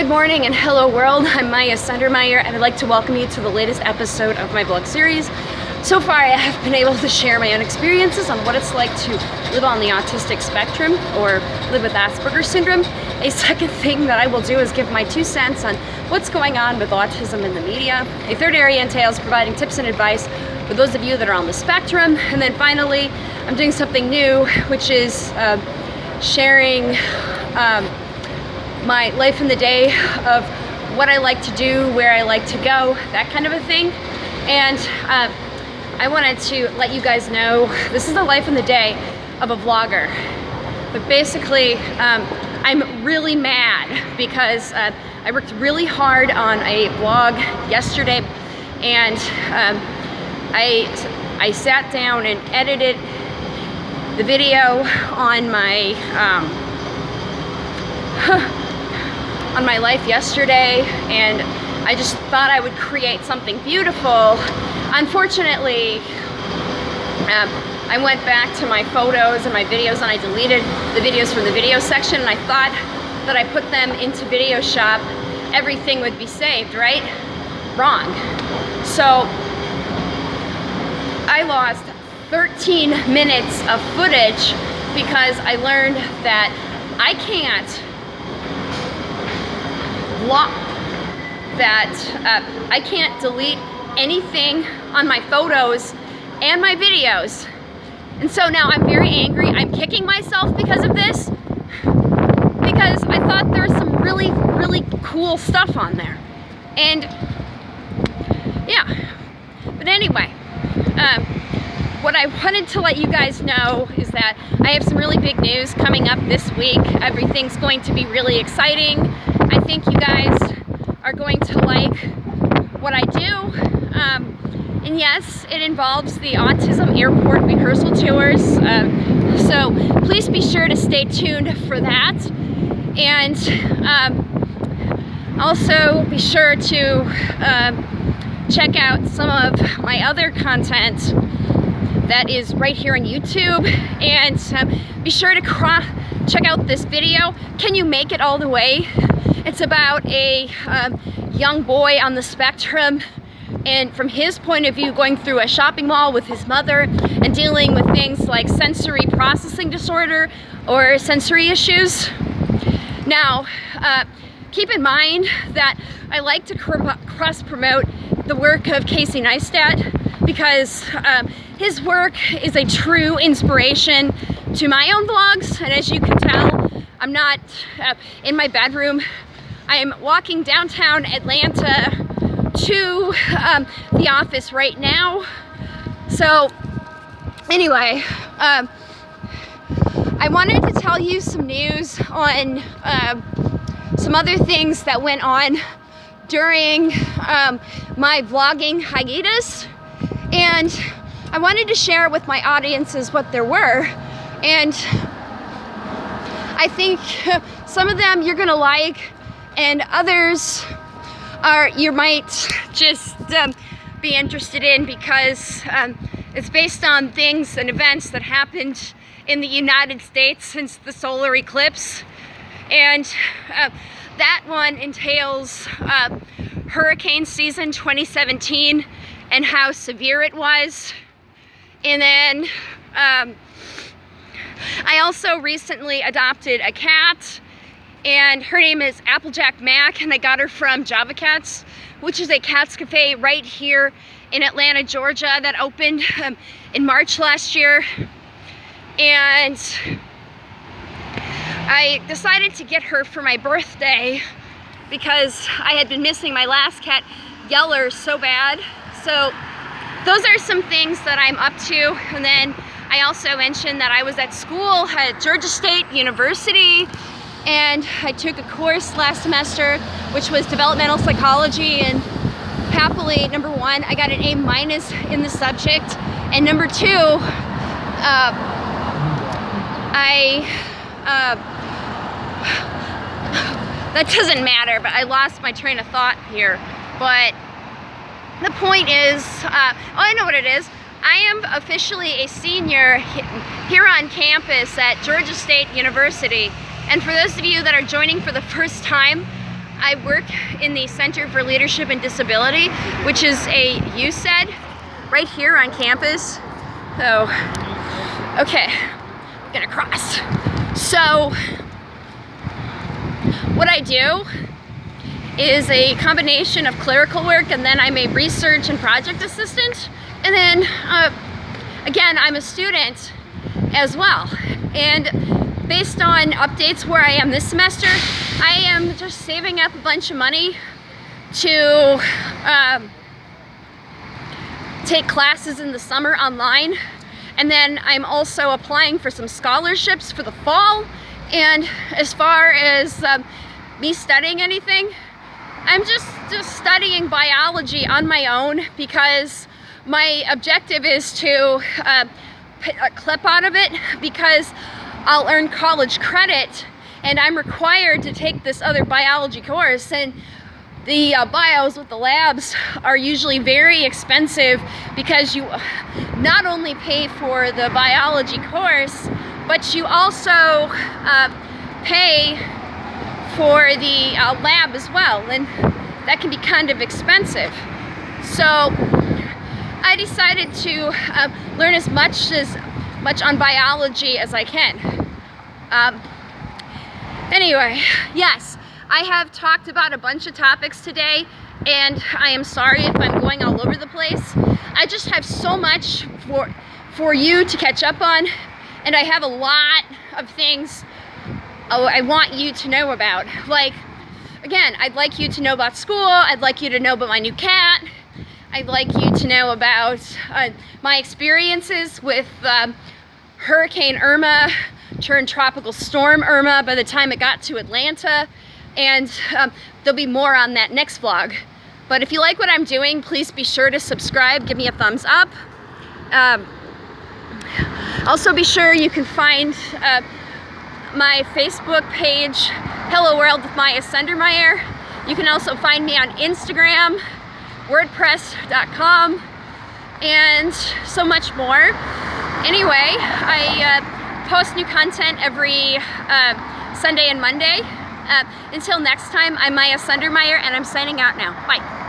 good morning and hello world. I'm Maya Sundermeyer and I'd like to welcome you to the latest episode of my vlog series. So far I have been able to share my own experiences on what it's like to live on the autistic spectrum or live with Asperger's syndrome. A second thing that I will do is give my two cents on what's going on with autism in the media. A third area entails providing tips and advice for those of you that are on the spectrum. And then finally, I'm doing something new, which is uh, sharing um, my life in the day of what I like to do, where I like to go, that kind of a thing. And uh, I wanted to let you guys know, this is the life in the day of a vlogger. But basically, um, I'm really mad because uh, I worked really hard on a vlog yesterday and um, I, I sat down and edited the video on my um, on my life yesterday and I just thought I would create something beautiful. Unfortunately, um, I went back to my photos and my videos and I deleted the videos from the video section and I thought that I put them into Video Shop, everything would be saved, right? Wrong. So I lost 13 minutes of footage because I learned that I can't block that uh, I can't delete anything on my photos and my videos. And so now I'm very angry. I'm kicking myself because of this because I thought there was some really, really cool stuff on there. And yeah, but anyway, um, what I wanted to let you guys know is that I have some really big news coming up this week. Everything's going to be really exciting. Think you guys are going to like what I do. Um, and yes, it involves the Autism Airport rehearsal tours. Um, so please be sure to stay tuned for that. And um, also be sure to uh, check out some of my other content that is right here on YouTube. And um, be sure to check out this video. Can you make it all the way? It's about a um, young boy on the spectrum and from his point of view going through a shopping mall with his mother and dealing with things like sensory processing disorder or sensory issues. Now, uh, keep in mind that I like to cross promote the work of Casey Neistat because um, his work is a true inspiration to my own vlogs and as you can tell I'm not uh, in my bedroom I'm walking downtown Atlanta to um, the office right now. So anyway, um, I wanted to tell you some news on uh, some other things that went on during um, my vlogging hiatus. And I wanted to share with my audiences what there were. And I think some of them you're gonna like, and others are you might just um, be interested in because um, it's based on things and events that happened in the United States since the solar eclipse. And uh, that one entails uh, hurricane season 2017 and how severe it was. And then um, I also recently adopted a cat and her name is Applejack Mac and I got her from Java Cats which is a cats cafe right here in Atlanta, Georgia that opened um, in March last year. And I decided to get her for my birthday because I had been missing my last cat Yeller so bad. So those are some things that I'm up to. And then I also mentioned that I was at school at Georgia State University and I took a course last semester which was developmental psychology and happily number one I got an A minus in the subject. And number two uh, I uh, that doesn't matter but I lost my train of thought here. But the point is uh, oh I know what it is. I am officially a senior here on campus at Georgia State University and for those of you that are joining for the first time, I work in the Center for Leadership and Disability, which is a UCED right here on campus. So, okay, I'm gonna cross. So, what I do is a combination of clerical work and then I'm a research and project assistant. And then, uh, again, I'm a student as well. And based on updates where I am this semester, I am just saving up a bunch of money to um, take classes in the summer online. And then I'm also applying for some scholarships for the fall. And as far as um, me studying anything, I'm just, just studying biology on my own because my objective is to uh, a CLEP out of it because I'll earn college credit and I'm required to take this other biology course and the uh, bios with the labs are usually very expensive because you not only pay for the biology course but you also uh, pay for the uh, lab as well and that can be kind of expensive. So I decided to uh, learn as much as much on biology as I can um, anyway yes I have talked about a bunch of topics today and I am sorry if I'm going all over the place. I just have so much for, for you to catch up on and I have a lot of things I want you to know about. Like, again, I'd like you to know about school, I'd like you to know about my new cat, I'd like you to know about uh, my experiences with um, Hurricane Irma turned Tropical Storm Irma by the time it got to Atlanta and um, there'll be more on that next vlog. But if you like what I'm doing, please be sure to subscribe, give me a thumbs up. Um, also be sure you can find uh, my Facebook page, Hello World with Maya Sundermeyer. You can also find me on Instagram, wordpress.com, and so much more. Anyway, I uh, post new content every uh, Sunday and Monday. Uh, until next time, I'm Maya Sundermeyer and I'm signing out now. Bye.